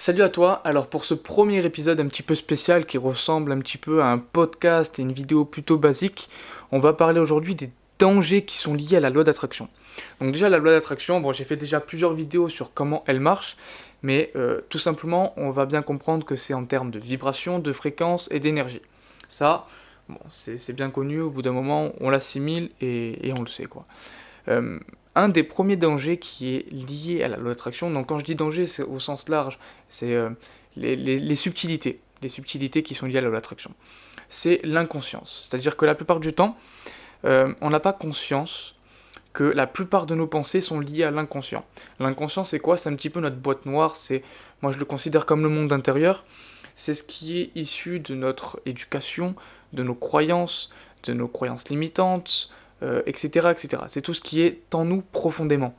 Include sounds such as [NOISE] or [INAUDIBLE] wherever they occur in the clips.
Salut à toi, alors pour ce premier épisode un petit peu spécial qui ressemble un petit peu à un podcast et une vidéo plutôt basique, on va parler aujourd'hui des dangers qui sont liés à la loi d'attraction. Donc déjà la loi d'attraction, bon j'ai fait déjà plusieurs vidéos sur comment elle marche, mais euh, tout simplement on va bien comprendre que c'est en termes de vibration, de fréquence et d'énergie. Ça, bon, c'est bien connu, au bout d'un moment on l'assimile et, on le sait quoi. Euh, un des premiers dangers qui est lié à la loi d'attraction, donc quand je dis danger, c'est au sens large, c'est euh, les, subtilités, les subtilités qui sont liées à la loi d'attraction. C'est l'inconscience, c'est-à-dire que la plupart du temps, euh, on n'a pas conscience que la plupart de nos pensées sont liées à l'inconscient. L'inconscient, c'est quoi? C'est un petit peu notre boîte noire, c'est, moi je le considère comme le monde intérieur, c'est ce qui est issu de notre éducation, de nos croyances, de nos croyances limitantes, euh, etc. C'est tout ce qui est en nous profondément.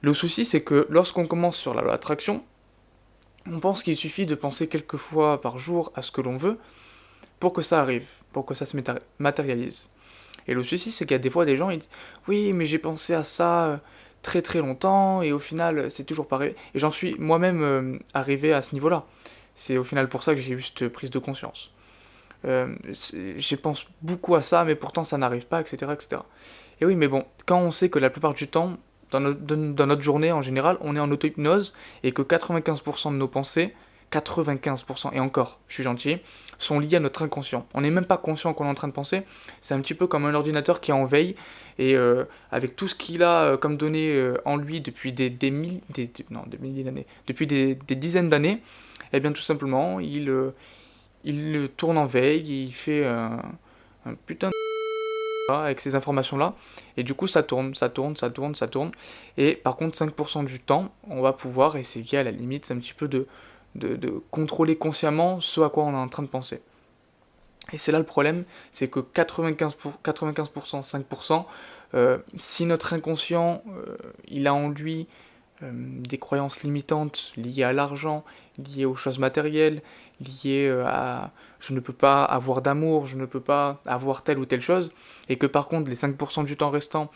Le souci, c'est que lorsqu'on commence sur la loi d'attraction, on pense qu'il suffit de penser quelques fois par jour à ce que l'on veut pour que ça arrive, pour que ça se matérialise. Et le souci, c'est qu'il y a des fois des gens, ils disent Oui, mais j'ai pensé à ça euh, très très longtemps, et au final, c'est toujours pareil. Et j'en suis moi-même euh, arrivé à ce niveau-là. C'est au final pour ça que j'ai eu cette prise de conscience. Euh, j'y pense beaucoup à ça, mais pourtant ça n'arrive pas, etc., etc. Et oui, mais bon, quand on sait que la plupart du temps, dans, notre journée en général, on est en auto-hypnose et que 95% de nos pensées, 95% et encore, je suis gentil, sont liées à notre inconscient. On n'est même pas conscient qu'on est en train de penser. C'est un petit peu comme un ordinateur qui est en veille et euh, avec tout ce qu'il a euh, comme données en lui depuis des, des, des, milliers d'années, depuis des, dizaines d'années, eh bien tout simplement, il, il tourne en veille, il fait un, putain de [LAUGHS] avec ces informations-là, et du coup ça tourne, ça tourne, ça tourne, ça tourne, et par contre 5% du temps, on va pouvoir essayer à la limite un petit peu de, de, contrôler consciemment ce à quoi on est en train de penser. Et c'est là le problème, c'est que 95%, 95% 5%, si notre inconscient, euh, il a en lui euh, des croyances limitantes liées à l'argent, liées aux choses matérielles, liées euh, à je ne peux pas avoir d'amour, je ne peux pas avoir telle ou telle chose, et que par contre les 5% du temps restant,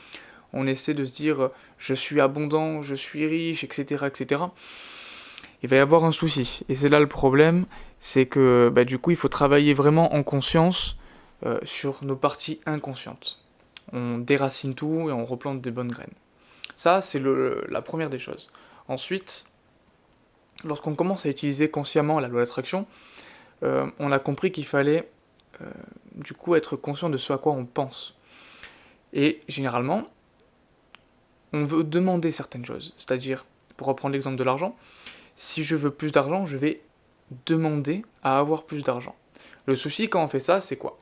on essaie de se dire je suis abondant, je suis riche, etc. etc. Il va y avoir un souci. Et c'est là le problème, c'est que bah, du coup il faut travailler vraiment en conscience euh, sur nos parties inconscientes. On déracine tout et on replante des bonnes graines. Ça, c'est la première des choses. Ensuite, lorsqu'on commence à utiliser consciemment la loi d'attraction, euh, on a compris qu'il fallait euh, du coup être conscient de ce à quoi on pense. Et généralement, on veut demander certaines choses. C'est-à-dire, pour reprendre l'exemple de l'argent, si je veux plus d'argent, je vais demander à avoir plus d'argent. Le souci quand on fait ça, c'est quoi?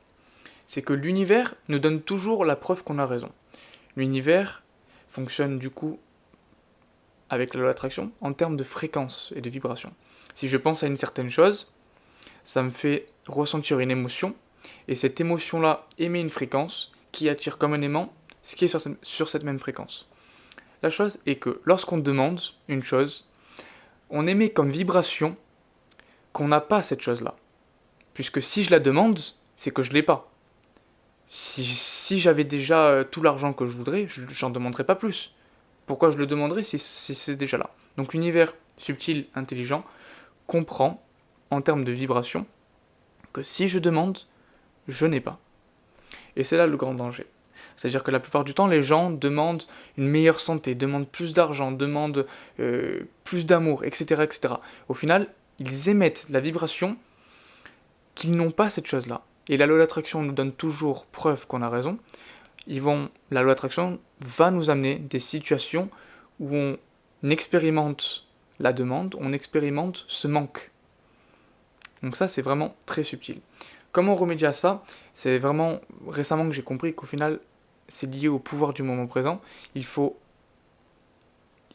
C'est que l'univers nous donne toujours la preuve qu'on a raison. L'univers fonctionne du coup avec la loi d'attraction en termes de fréquence et de vibration. Si je pense à une certaine chose, ça me fait ressentir une émotion, et cette émotion-là émet une fréquence qui attire comme un aimant ce qui est sur, sur cette même fréquence. La chose est que lorsqu'on demande une chose, on émet comme vibration qu'on n'a pas cette chose-là. Puisque si je la demande, c'est que je l'ai pas si, j'avais déjà euh, tout l'argent que je voudrais, j'en demanderais pas plus. Pourquoi je le demanderais si, c'est déjà là? Donc l'univers subtil, intelligent, comprend, en termes de vibration, que si je demande, je n'ai pas. Et c'est là le grand danger. C'est-à-dire que la plupart du temps, les gens demandent une meilleure santé, demandent plus d'argent, demandent euh, plus d'amour, etc., etc. Au final, ils émettent la vibration qu'ils n'ont pas cette chose-là et la loi d'attraction nous donne toujours preuve qu'on a raison, ils vont, la loi d'attraction va nous amener des situations où on expérimente la demande, on expérimente ce manque. Donc ça, c'est vraiment très subtil. Comment remédier à ça C'est vraiment récemment que j'ai compris qu'au final, c'est lié au pouvoir du moment présent. Il faut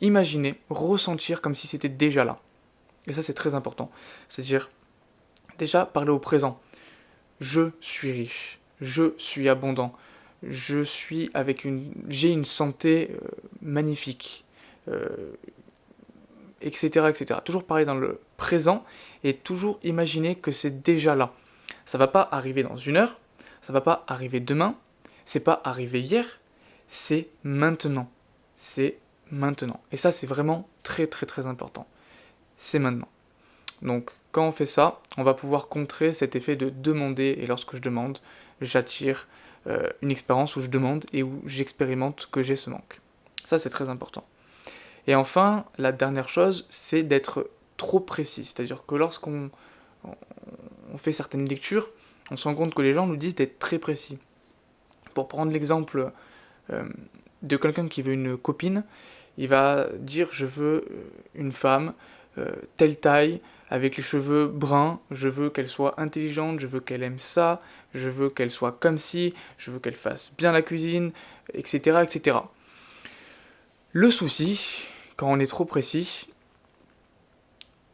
imaginer, ressentir comme si c'était déjà là. Et ça, c'est très important. C'est-à-dire, déjà, parler au présent je suis riche, je suis abondant, je suis avec une, j'ai une santé euh, magnifique, etc., euh, etc. Toujours parler dans le présent et toujours imaginer que c'est déjà là. Ça va pas arriver dans une heure, ça va pas arriver demain, c'est pas arrivé hier, c'est maintenant. C'est maintenant. Et ça, c'est vraiment très très très important. C'est maintenant. Donc quand on fait ça, on va pouvoir contrer cet effet de demander, et lorsque je demande, j'attire euh, une expérience où je demande et où j'expérimente que j'ai ce manque. Ça c'est très important. Et enfin, la dernière chose, c'est d'être trop précis. C'est-à-dire que lorsqu'on on fait certaines lectures, on se rend compte que les gens nous disent d'être très précis. Pour prendre l'exemple euh, de quelqu'un qui veut une copine, il va dire je veux une femme euh, telle taille, avec les cheveux bruns, je veux qu'elle soit intelligente, je veux qu'elle aime ça, je veux qu'elle soit comme ci, je veux qu'elle fasse bien la cuisine, etc., etc. Le souci, quand on est trop précis,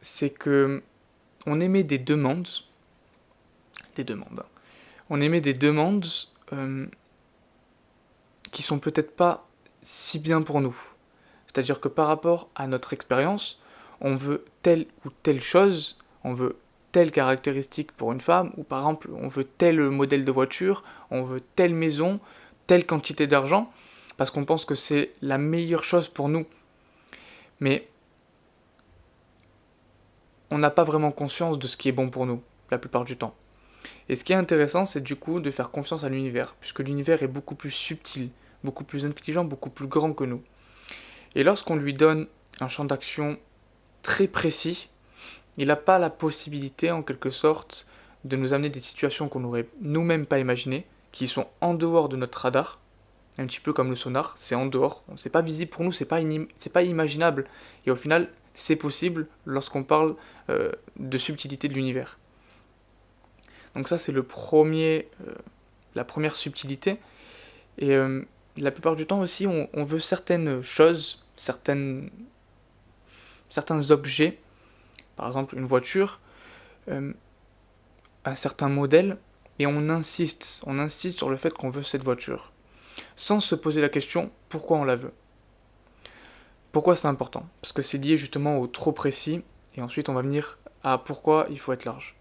c'est que on émet des demandes, des demandes, hein. on émet des demandes euh, qui sont peut-être pas si bien pour nous. C'est-à-dire que par rapport à notre expérience, on veut telle ou telle chose, on veut telle caractéristique pour une femme, ou par exemple on veut tel modèle de voiture, on veut telle maison, telle quantité d'argent, parce qu'on pense que c'est la meilleure chose pour nous. Mais on n'a pas vraiment conscience de ce qui est bon pour nous, la plupart du temps. Et ce qui est intéressant, c'est du coup de faire confiance à l'univers, puisque l'univers est beaucoup plus subtil, beaucoup plus intelligent, beaucoup plus grand que nous. Et lorsqu'on lui donne un champ d'action très précis, il n'a pas la possibilité, en quelque sorte, de nous amener des situations qu'on n'aurait nous-mêmes pas imaginées, qui sont en dehors de notre radar, un petit peu comme le sonar, c'est en dehors, c'est pas visible pour nous, c'est pas, pas imaginable, et au final, c'est possible lorsqu'on parle euh, de subtilité de l'univers. Donc ça, c'est le premier, euh, la première subtilité, et euh, la plupart du temps aussi, on, on veut certaines choses, certaines certains objets, par exemple une voiture, euh, un certain modèle, et on insiste, on insiste sur le fait qu'on veut cette voiture, sans se poser la question pourquoi on la veut. Pourquoi c'est important? Parce que c'est lié justement au trop précis, et ensuite on va venir à pourquoi il faut être large.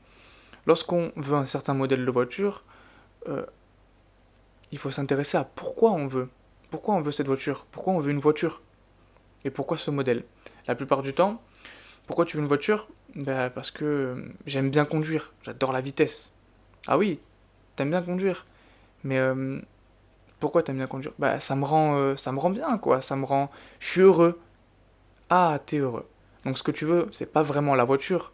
Lorsqu'on veut un certain modèle de voiture, euh, il faut s'intéresser à pourquoi on veut. Pourquoi on veut cette voiture? Pourquoi on veut une voiture? Et pourquoi ce modèle? La plupart du temps. Pourquoi tu veux une voiture? Bah, Parce que euh, j'aime bien conduire, j'adore la vitesse. Ah oui, t'aimes bien conduire. Mais euh, pourquoi t'aimes bien conduire? Bah ça me rend euh, ça me rend bien quoi, ça me rend je suis heureux. Ah, t'es heureux. Donc ce que tu veux, c'est pas vraiment la voiture,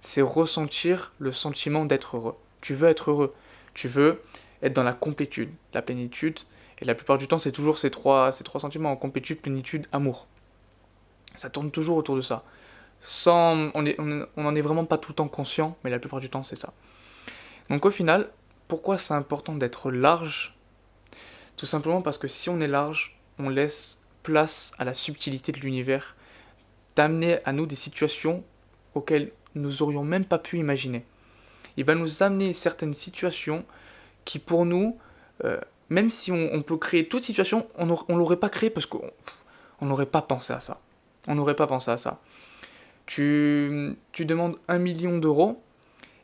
c'est ressentir le sentiment d'être heureux. Tu veux être heureux. Tu veux être dans la complétude, la plénitude. Et la plupart du temps, c'est toujours ces trois, ces trois sentiments, complétude, plénitude, amour. Ça tourne toujours autour de ça. Sans, on, est, on en est vraiment pas tout le temps conscient, mais la plupart du temps c'est ça. Donc au final, pourquoi c'est important d'être large? Tout simplement parce que si on est large, on laisse place à la subtilité de l'univers, d'amener à nous des situations auxquelles nous aurions même pas pu imaginer. Il va nous amener certaines situations qui pour nous, euh, même si on, peut créer toute situation, on ne l'aurait pas créé parce qu'on n'aurait pas pensé à ça. On n'aurait pas pensé à ça. Tu, tu demandes un million d'euros,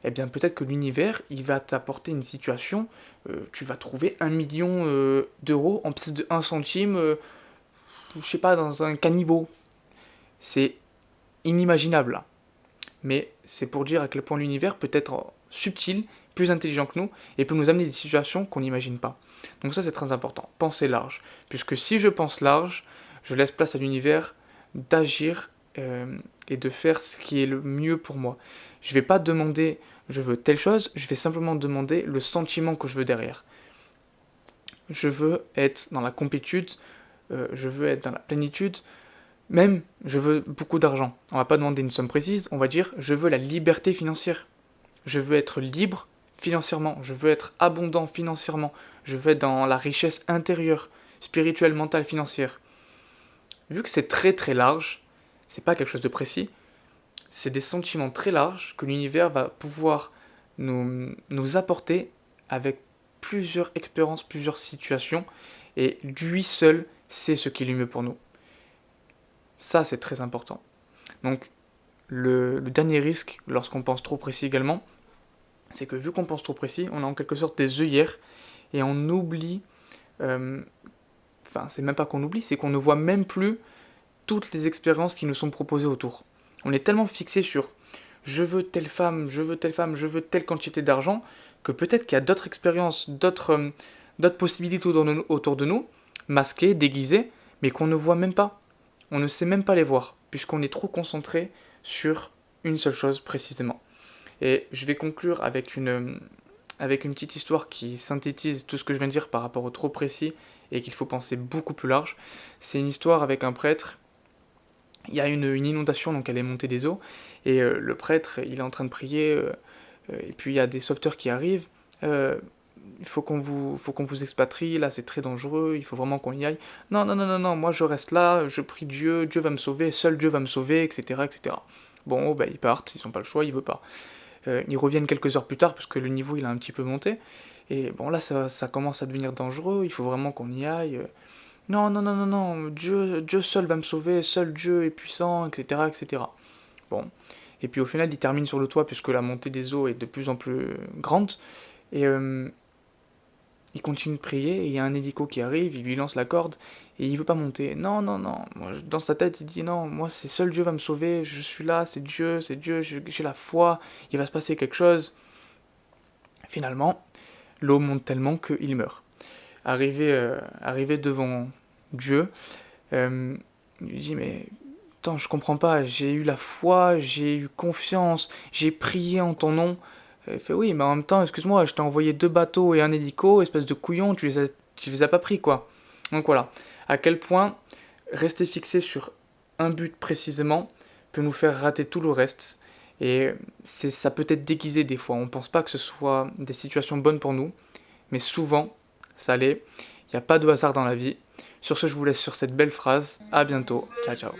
eh bien peut-être que l'univers, il va t'apporter une situation, euh, tu vas trouver un million euh, d'euros en pièces de 1 centime, euh, je sais pas, dans un caniveau. C'est inimaginable Mais c'est pour dire à quel point l'univers peut être subtil, plus intelligent que nous, et peut nous amener des situations qu'on n'imagine pas. Donc ça c'est très important, penser large. Puisque si je pense large, je laisse place à l'univers d'agir euh, et de faire ce qui est le mieux pour moi. Je ne vais pas demander je veux telle chose, je vais simplement demander le sentiment que je veux derrière. Je veux être dans la complétude, euh, je veux être dans la plénitude, même je veux beaucoup d'argent. On va pas demander une somme précise, on va dire je veux la liberté financière. Je veux être libre financièrement, je veux être abondant financièrement, je veux être dans la richesse intérieure, spirituelle, mentale, financière vu que c'est très très large, c'est pas quelque chose de précis, c'est des sentiments très larges que l'univers va pouvoir nous, apporter avec plusieurs expériences, plusieurs situations, et lui seul sait ce qui est le mieux pour nous. Ça, c'est très important. Donc, le, dernier risque, lorsqu'on pense trop précis également, c'est que vu qu'on pense trop précis, on a en quelque sorte des œillères et on oublie euh, enfin c'est même pas qu'on oublie, c'est qu'on ne voit même plus toutes les expériences qui nous sont proposées autour. On est tellement fixé sur je veux telle femme, je veux telle femme, je veux telle quantité d'argent, que peut-être qu'il y a d'autres expériences, d'autres euh, possibilités autour de, nous, masquées, déguisées, mais qu'on ne voit même pas. On ne sait même pas les voir, puisqu'on est trop concentré sur une seule chose précisément. Et je vais conclure avec une, avec une petite histoire qui synthétise tout ce que je viens de dire par rapport au trop précis et qu'il faut penser beaucoup plus large. C'est une histoire avec un prêtre. Il y a une, inondation, donc elle est montée des eaux, et euh, le prêtre, il est en train de prier, euh, euh, et puis il y a des sauveteurs qui arrivent. il faut qu'on vous, vous expatrie, là c'est très dangereux, il faut vraiment qu'on y aille. Non, non, non, non, non, moi je reste là, je prie Dieu, Dieu va me sauver, seul Dieu va me sauver, etc. etc. Bon, bah, ils partent, ils n'ont pas le choix, ils veulent pas. ils reviennent quelques heures plus tard parce que le niveau il a un petit peu monté. Et bon, là, ça, commence à devenir dangereux, il faut vraiment qu'on y aille. Non, non, non, non, non, Dieu, Dieu seul va me sauver, seul Dieu est puissant, etc., etc. Bon. Et puis au final, il termine sur le toit puisque la montée des eaux est de plus en plus grande. Et euh, il continue de prier, et il y a un hélico qui arrive, il lui lance la corde, et il veut pas monter. Non, non, non. Dans sa tête, il dit non, moi, c'est seul Dieu va me sauver, je suis là, c'est Dieu, c'est Dieu, j'ai la foi, il va se passer quelque chose. Finalement, l'eau monte tellement qu'il meurt. Arrivé, euh, arrivé devant Dieu, euh, il lui dit mais attends, je comprends pas, j'ai eu la foi, j'ai eu confiance, j'ai prié en ton nom. Il fait oui, mais en même temps, excuse-moi, je t'ai envoyé deux bateaux et un hélico, espèce de couillon, tu les as, tu les as pas pris quoi. Donc voilà, à quel point rester fixé sur un but précisément peut nous faire rater tout le reste. Et ça peut être déguisé des fois. On pense pas que ce soit des situations bonnes pour nous, mais souvent, ça l'est. Il n'y a pas de hasard dans la vie. Sur ce, je vous laisse sur cette belle phrase. À bientôt. Ciao, ciao.